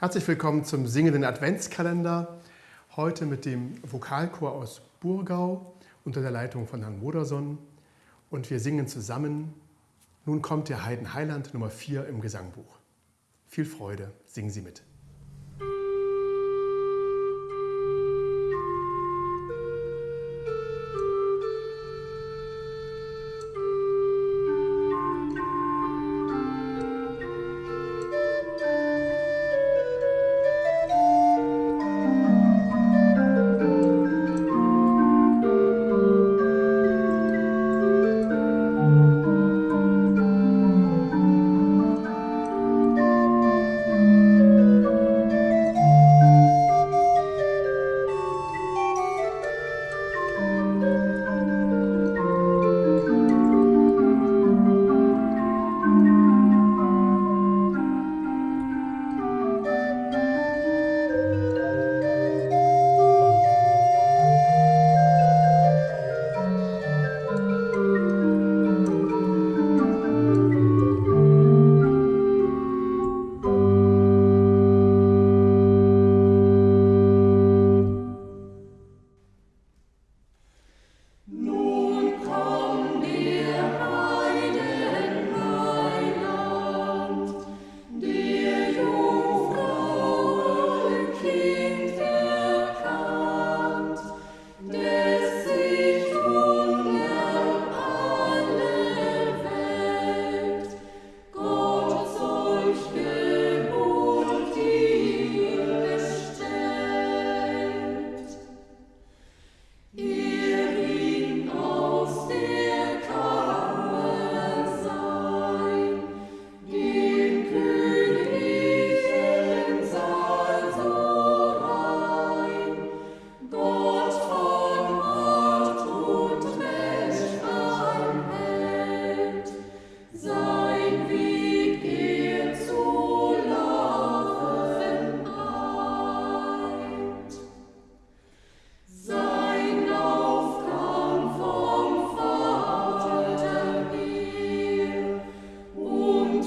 Herzlich willkommen zum singenden Adventskalender. Heute mit dem Vokalchor aus Burgau unter der Leitung von Herrn Moderson. Und wir singen zusammen Nun kommt der Heiden Heiland Nummer 4 im Gesangbuch. Viel Freude, singen Sie mit.